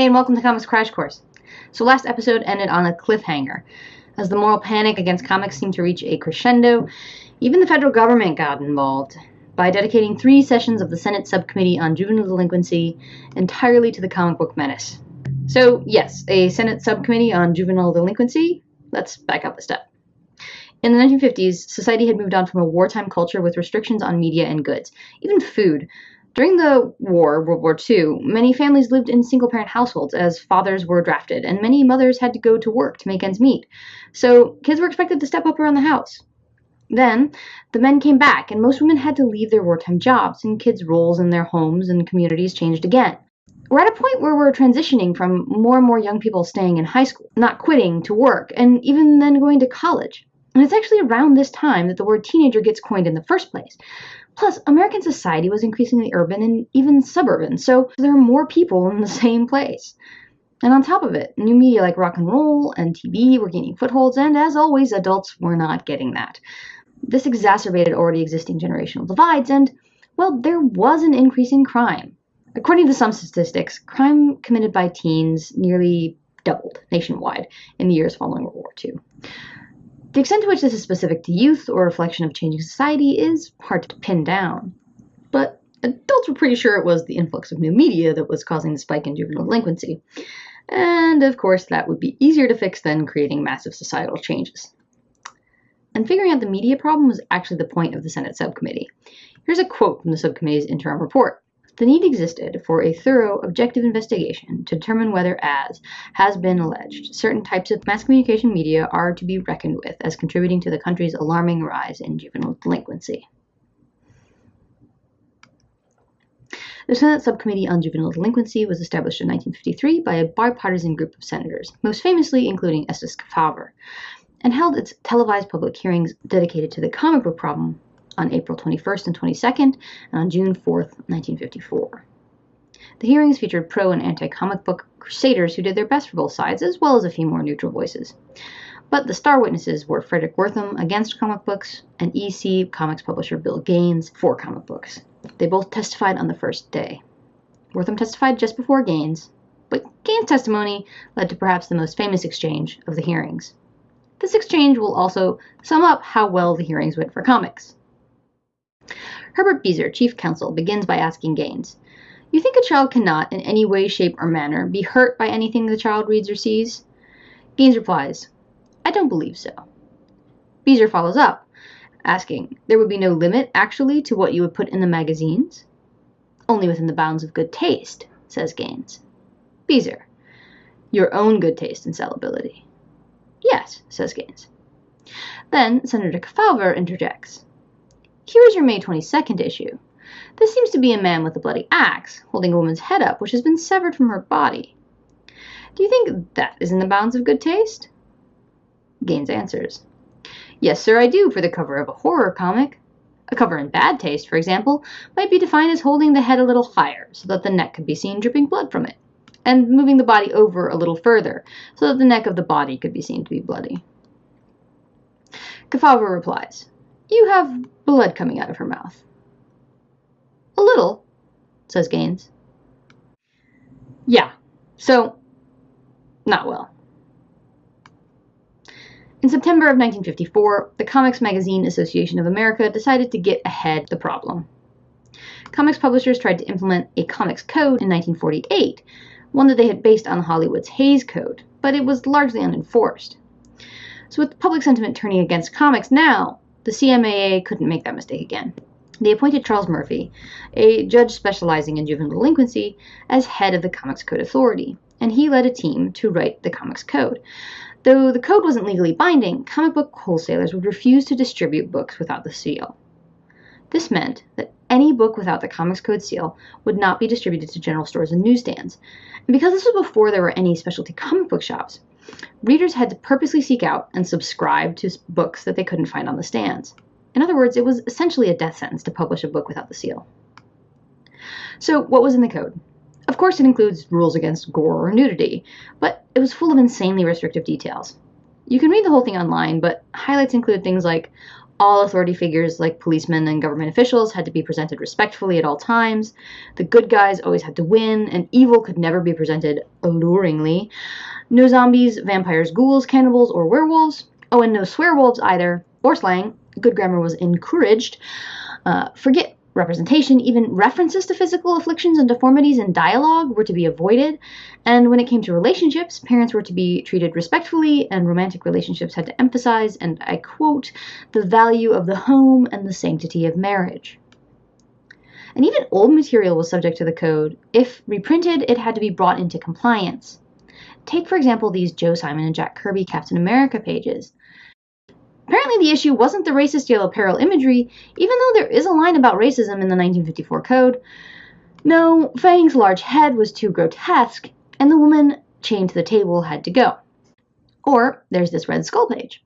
Hey, and welcome to Comics Crash Course. So, last episode ended on a cliffhanger. As the moral panic against comics seemed to reach a crescendo, even the federal government got involved by dedicating three sessions of the Senate Subcommittee on Juvenile Delinquency entirely to the comic book menace. So, yes, a Senate Subcommittee on Juvenile Delinquency. Let's back up a step. In the 1950s, society had moved on from a wartime culture with restrictions on media and goods, even food. During the war, World War II, many families lived in single parent households as fathers were drafted, and many mothers had to go to work to make ends meet. So kids were expected to step up around the house. Then, the men came back, and most women had to leave their wartime jobs, and kids' roles in their homes and communities changed again. We're at a point where we're transitioning from more and more young people staying in high school, not quitting to work, and even then going to college. And it's actually around this time that the word teenager gets coined in the first place. Plus, American society was increasingly urban and even suburban, so there are more people in the same place. And on top of it, new media like rock and roll and TV were gaining footholds, and as always, adults were not getting that. This exacerbated already existing generational divides, and, well, there was an increase in crime. According to some statistics, crime committed by teens nearly doubled nationwide in the years following World War II. The extent to which this is specific to youth or a reflection of changing society is hard to pin down. But adults were pretty sure it was the influx of new media that was causing the spike in juvenile delinquency. And of course, that would be easier to fix than creating massive societal changes. And figuring out the media problem was actually the point of the Senate subcommittee. Here's a quote from the subcommittee's interim report. The need existed for a thorough, objective investigation to determine whether, as has been alleged, certain types of mass communication media are to be reckoned with as contributing to the country's alarming rise in juvenile delinquency. The Senate Subcommittee on Juvenile Delinquency was established in 1953 by a bipartisan group of senators, most famously including Estes Kefauver, and held its televised public hearings dedicated to the comic book problem on April 21st and 22nd, and on June 4th, 1954. The hearings featured pro and anti comic book crusaders who did their best for both sides, as well as a few more neutral voices. But the star witnesses were Fredric Wertham against comic books and EC Comics publisher Bill Gaines for comic books. They both testified on the first day. Wertham testified just before Gaines, but Gaines' testimony led to perhaps the most famous exchange of the hearings. This exchange will also sum up how well the hearings went for comics. Herbert Beaser, chief counsel, begins by asking Gaines, You think a child cannot, in any way, shape, or manner, be hurt by anything the child reads or sees? Gaines replies, I don't believe so. Beaser follows up, asking, There would be no limit, actually, to what you would put in the magazines? Only within the bounds of good taste, says Gaines. Beaser, your own good taste and salability. Yes, says Gaines. Then Senator Kefauver interjects. Here is your May 22nd issue. This seems to be a man with a bloody axe, holding a woman's head up, which has been severed from her body. Do you think that is in the bounds of good taste? Gaines answers. Yes, sir, I do, for the cover of a horror comic. A cover in bad taste, for example, might be defined as holding the head a little higher, so that the neck could be seen dripping blood from it, and moving the body over a little further, so that the neck of the body could be seen to be bloody. Kefauver replies, You have blood coming out of her mouth. A little, says Gaines. Yeah, so, not well. In September of 1954, the Comics Magazine Association of America decided to get ahead the problem. Comics publishers tried to implement a comics code in 1948, one that they had based on Hollywood's Hays Code, but it was largely unenforced. So, with public sentiment turning against comics now, the CMAA couldn't make that mistake again. They appointed Charles Murphy, a judge specializing in juvenile delinquency, as head of the Comics Code Authority, and he led a team to write the Comics Code. Though the code wasn't legally binding, comic book wholesalers would refuse to distribute books without the seal. This meant that any book without the Comics Code seal would not be distributed to general stores and newsstands. And because this was before there were any specialty comic book shops, readers had to purposely seek out and subscribe to books that they couldn't find on the stands. In other words, it was essentially a death sentence to publish a book without the seal. So, what was in the code? Of course, it includes rules against gore or nudity, but it was full of insanely restrictive details. You can read the whole thing online, but highlights include things like All authority figures like policemen and government officials had to be presented respectfully at all times. The good guys always had to win, and evil could never be presented alluringly. No zombies, vampires, ghouls, cannibals, or werewolves. Oh, and no swearwolves either, or slang. Good grammar was encouraged. Uh, forget representation, even references to physical afflictions and deformities in dialogue were to be avoided. And when it came to relationships, parents were to be treated respectfully, and romantic relationships had to emphasize, and I quote, the value of the home and the sanctity of marriage. And even old material was subject to the code. If reprinted, it had to be brought into compliance. Take, for example, these Joe Simon and Jack Kirby Captain America pages. Apparently, the issue wasn't the racist yellow peril imagery, even though there is a line about racism in the 1954 code. No, Fang's large head was too grotesque, and the woman chained to the table had to go. Or there's this Red Skull page.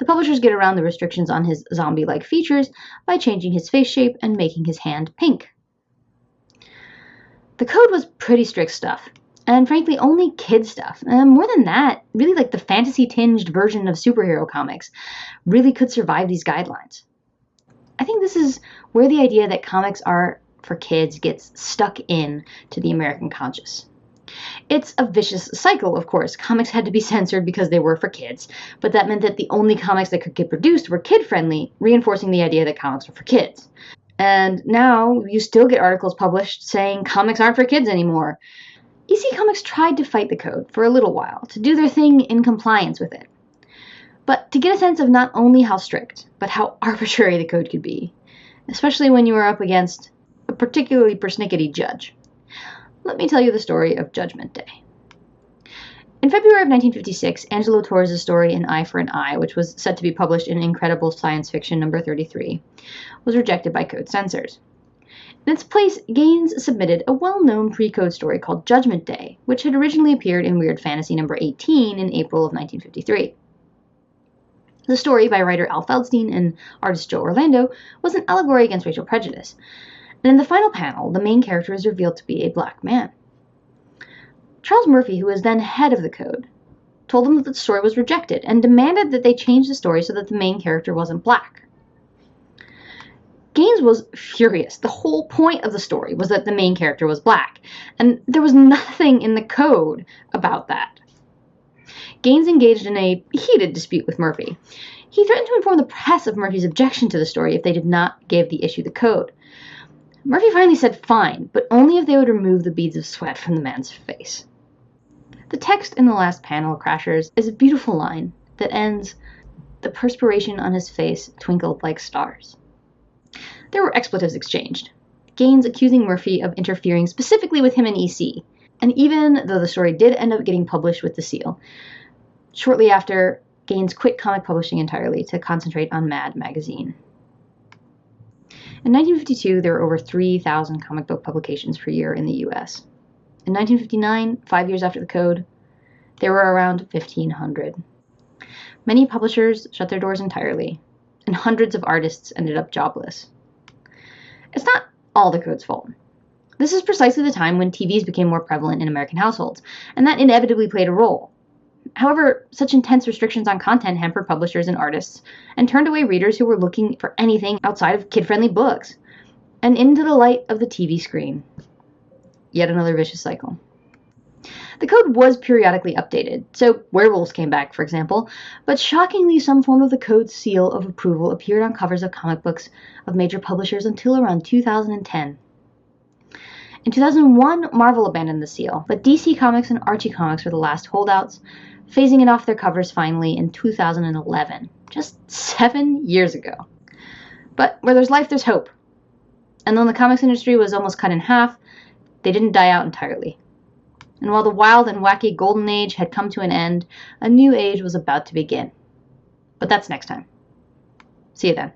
The publishers get around the restrictions on his zombie like features by changing his face shape and making his hand pink. The code was pretty strict stuff, and frankly, only kid stuff. And more than that, really like the fantasy tinged version of superhero comics really could survive these guidelines. I think this is where the idea that comics are for kids gets stuck in to the American conscious. It's a vicious cycle, of course. Comics had to be censored because they were for kids, but that meant that the only comics that could get produced were kid friendly, reinforcing the idea that comics were for kids. And now you still get articles published saying comics aren't for kids anymore. EC Comics tried to fight the code for a little while, to do their thing in compliance with it. But to get a sense of not only how strict, but how arbitrary the code could be, especially when you are up against a particularly persnickety judge. Let me tell you the story of Judgment Day. In February of 1956, Angelo Torres' story An Eye for an Eye, which was set to be published in Incredible Science Fiction number 33, was rejected by code censors. In its place, Gaines submitted a well known pre code story called Judgment Day, which had originally appeared in Weird Fantasy number 18 in April of 1953. The story, by writer Al Feldstein and artist Joe Orlando, was an allegory against racial prejudice. And in the final panel, the main character is revealed to be a black man. Charles Murphy, who was then head of the code, told them that the story was rejected and demanded that they change the story so that the main character wasn't black. Gaines was furious. The whole point of the story was that the main character was black, and there was nothing in the code about that. Gaines engaged in a heated dispute with Murphy. He threatened to inform the press of Murphy's objection to the story if they did not give the issue the code. Murphy finally said fine, but only if they would remove the beads of sweat from the man's face. The text in the last panel, of Crashers, is a beautiful line that ends The perspiration on his face twinkled like stars. There were expletives exchanged. Gaines accusing Murphy of interfering specifically with him and EC. And even though the story did end up getting published with the seal, shortly after, Gaines quit comic publishing entirely to concentrate on Mad magazine. In 1952, there were over 3,000 comic book publications per year in the US. In 1959, five years after the code, there were around 1,500. Many publishers shut their doors entirely, and hundreds of artists ended up jobless. It's not all the code's fault. This is precisely the time when TVs became more prevalent in American households, and that inevitably played a role. However, such intense restrictions on content hampered publishers and artists and turned away readers who were looking for anything outside of kid friendly books and into the light of the TV screen. Yet another vicious cycle. The code was periodically updated, so werewolves came back, for example, but shockingly, some form of the code's seal of approval appeared on covers of comic books of major publishers until around 2010. In 2001, Marvel abandoned the seal, but DC Comics and Archie Comics were the last holdouts, phasing it off their covers finally in 2011, just seven years ago. But where there's life, there's hope. And though the comics industry was almost cut in half, they didn't die out entirely. And while the wild and wacky golden age had come to an end, a new age was about to begin. But that's next time. See you then.